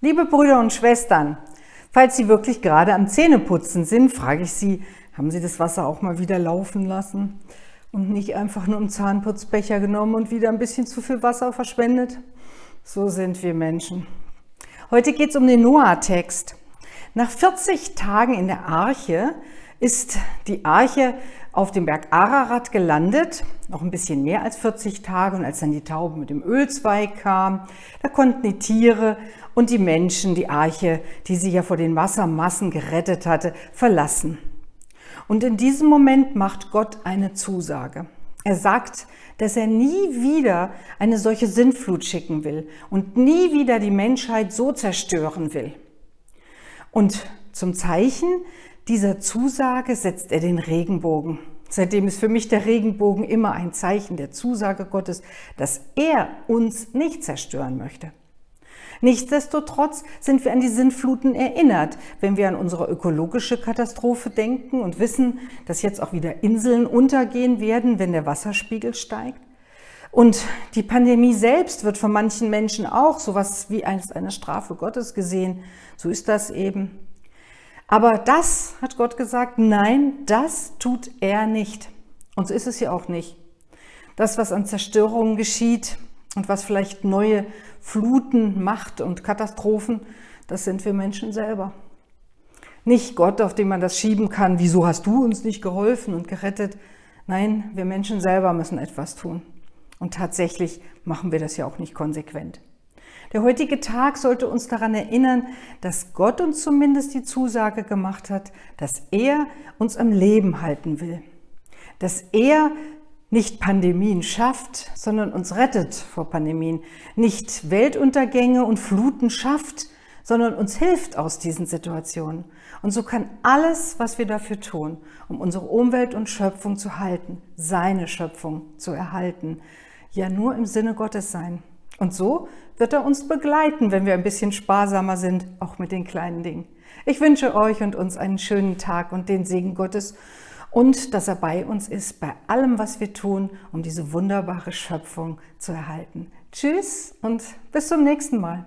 Liebe Brüder und Schwestern, falls Sie wirklich gerade am Zähneputzen sind, frage ich Sie, haben Sie das Wasser auch mal wieder laufen lassen und nicht einfach nur einen Zahnputzbecher genommen und wieder ein bisschen zu viel Wasser verschwendet? So sind wir Menschen. Heute geht es um den Noah-Text. Nach 40 Tagen in der Arche ist die Arche auf dem Berg Ararat gelandet, noch ein bisschen mehr als 40 Tage. Und als dann die Taube mit dem Ölzweig kam, da konnten die Tiere und die Menschen die Arche, die sie ja vor den Wassermassen gerettet hatte, verlassen. Und in diesem Moment macht Gott eine Zusage. Er sagt, dass er nie wieder eine solche Sintflut schicken will und nie wieder die Menschheit so zerstören will. Und zum Zeichen dieser Zusage setzt er den Regenbogen. Seitdem ist für mich der Regenbogen immer ein Zeichen der Zusage Gottes, dass er uns nicht zerstören möchte. Nichtsdestotrotz sind wir an die Sintfluten erinnert, wenn wir an unsere ökologische Katastrophe denken und wissen, dass jetzt auch wieder Inseln untergehen werden, wenn der Wasserspiegel steigt. Und die Pandemie selbst wird von manchen Menschen auch sowas wie als eine Strafe Gottes gesehen. So ist das eben. Aber das, hat Gott gesagt, nein, das tut er nicht. Und so ist es ja auch nicht. Das, was an Zerstörungen geschieht und was vielleicht neue Fluten macht und Katastrophen, das sind wir Menschen selber. Nicht Gott, auf den man das schieben kann, wieso hast du uns nicht geholfen und gerettet? Nein, wir Menschen selber müssen etwas tun. Und tatsächlich machen wir das ja auch nicht konsequent. Der heutige Tag sollte uns daran erinnern, dass Gott uns zumindest die Zusage gemacht hat, dass er uns am Leben halten will. Dass er nicht Pandemien schafft, sondern uns rettet vor Pandemien. Nicht Weltuntergänge und Fluten schafft, sondern uns hilft aus diesen Situationen. Und so kann alles, was wir dafür tun, um unsere Umwelt und Schöpfung zu halten, seine Schöpfung zu erhalten, ja nur im Sinne Gottes sein. Und so wird er uns begleiten, wenn wir ein bisschen sparsamer sind, auch mit den kleinen Dingen. Ich wünsche euch und uns einen schönen Tag und den Segen Gottes und dass er bei uns ist, bei allem, was wir tun, um diese wunderbare Schöpfung zu erhalten. Tschüss und bis zum nächsten Mal.